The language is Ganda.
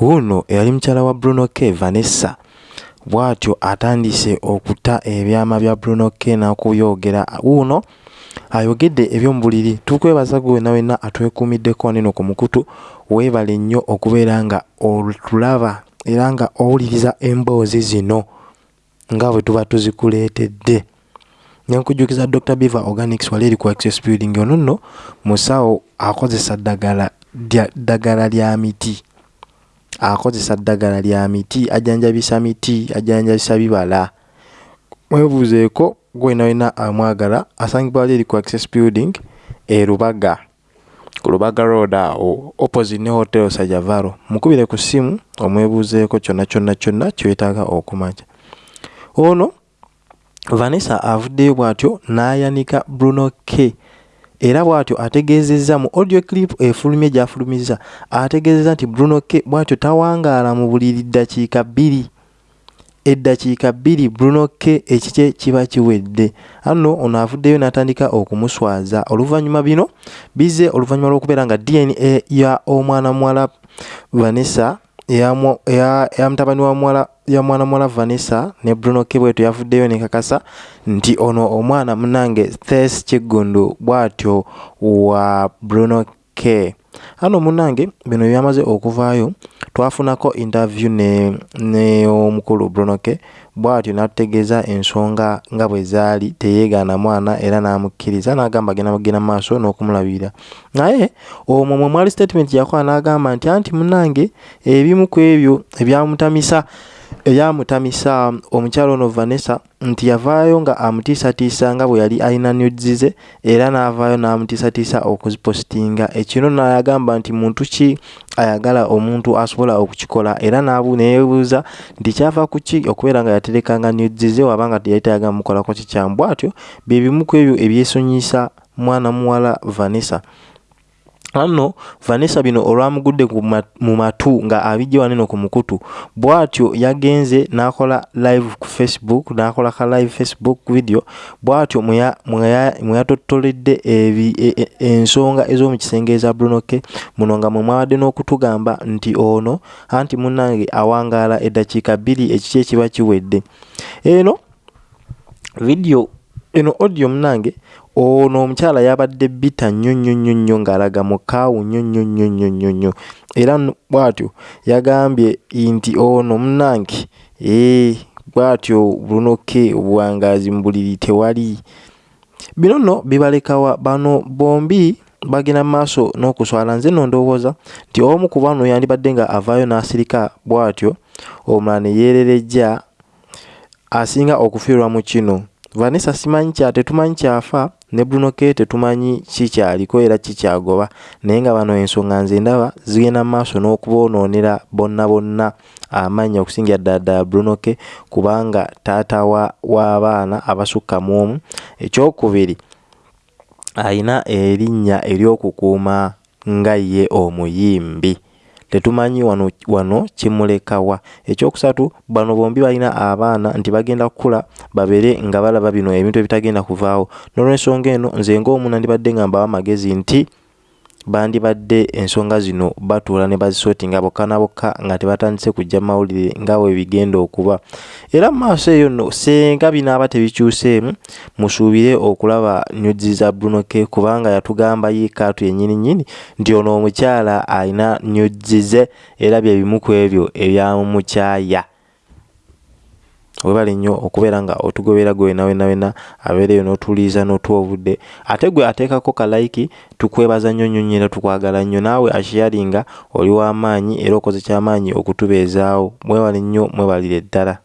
wuuno eyali mukyala wa bruno k vanessa. Bw'atyo atandise okuta ebyama bya bruno k n'okubyogera wuuno ayogedde ebyomubuliri tukwebaza gwe wena wena atwekuumiddeko nino ku mukutu? Weebale nnyo okubeera nga otulaba era nga owuliriza emboozi zino nga bwe tuba tuzikuleetedde. Nenkujjukiza dr beaver organics wali eri ku access building ono nno musawo akozesa ddagala ddagala lya miti akozesa ddagala lya miti ajanjabisa miti ajanjabisa bibala. Mwebuuzeeko gwena wena amwagala asangibwa eri ku access building e lubaga. Ku lubaga road awo opposite ne hotel sajavaro. Mukubire ku ssimu omwebuuzeeko kyonna kyonna kyonna kyetaaga okumanya. Ono vanessa avuddeyo bw'atyo n'ayanika bruno k era bw'atyo ategeezezza mu audio clip efulumye gy'afulumizza ategeezezza nti bruno k bw'atyo tawangaala mu buliri ddakiika bbiri. Eddakiika bbiri bruno k ekikye kiba kiwedde. Anno ono avuddeyo n'atandika okumuswaza. Oluvannyuma bino bize oluvannyuma lw'okubeera nga dna ya omwana muwala vanessa eya mutabani wa muwala ya mwana muwala vanessa ne bruno k bwetu yavuddeyo nekakasa nti ono omwana munange thes kiggundu bw'atyo wa bruno k. Ano munange bino byamaze okuvaayo twafunako interview neomukulu ne bruno k bw'atyo n'atutegeeza ensonga nga bwe zaali teyeegaana mwana era n'amukkiriza n'agamba agenda mugenda maaso n'okumulabirira. Naye omwo mwe mwali statement yakola n'agamba nti anti munange ebimu ku ebyo ebyamutamisa ebyamutamisa omukyalo ono vanessa nti yavaayo nga amutiisatiisa nga bwe yali alina nudzize era n'avaayo n'amutiisatiisa okuzipositinga ekino nayagamba nti muntu ki ayagala omuntu asobola okukikola? Era neyebuuza nti kyava ku ki okubeera nga yaterekanga nudzize wabanga teyali tayagala mukolako kikyamu? Bw'atyo bye bimu ku ebyo ebyesonyisa mwana muwala vanessa anno vanessa bino olwamugudde mu matu nga abijja waneno ku mukutu bw'atyo yagenze n'akola live ku facebook n'akola ka live facebook video bw'atyo mwe yatottoledde e, e, ensonga ez'omu kisenge eza brunoke muno nga mwe mwabadde n'okutugamba nti ono anti munnange awangaala eddakiika bbiri ekiki ekiba kiwedde. Eno video eno audio munnange ono omukyala yabadde bita nnyo nnyo nnyo nnyo ng'alaga mukaawu nnyo nnyo nnyo nnyo nnyo nnyo. Era bw'atyo yagambye nti ono munnange ee bw'atyo bunoke obuwangaazi mu buliri tewali. Bino nno bibalekawa bano bombi bagenda mu maaso n'okuswala nze nno ndowooza nti omu ku bano yandibadde nga avaayo n'asirika bw'atyo omulala ne yeererejja asinga okufiirwa mu kino vanessa simanyi kya? Tetumanyi kyafa. Ne bruno k tetumanyi kikyaliko era kikyagoba naye nga bano ensonga nze ndaba zigenda mu maaso n'okuboonoonera bonna bonna amannya okusingira ddala ddala bruno k kubanga taata w'abaana abasukka mu omu. Ekyokubiri ayina erinnya ery'okukuuma nga ye omuyimbi tetumanyi wano, wano kimulekawa. Ekyokusatu bano bombi balina abaana nti bagenda kukula babeere nga balaba bino ebintu ebitagenda kuvaawo. Nolwensonga eno nze ngaomu nandibadde nga mbawa amagezi nti bandibadde ensonga zino batuula ne bazisootinga bokka na bokka nga tebatandise kujja mawulire nga bwe bigenda okuba. Era mu maaso eyo nno senga binaaba tebikyuseemu musuubire okulaba nyuzi za bruno k kubanga yatugamba ye kaatu yennyini nnyini nti ono omukyala alina nyuzi ze era bye bimu ku ebyo ebyamumukyaya webale nnyo okubeera nga otugobera gwe wena wena wena abeereyo n'otuliiza n'otuwa obudde ate gwe ateekako kalayiki tukwebaza nnyo nnyo nnyo era tukwagala nnyo. Naawe ashiyaringa oli w'amaanyi era okoze kyamaanyi okutubeezaawo. Mwebale nnyo mwebalire ddala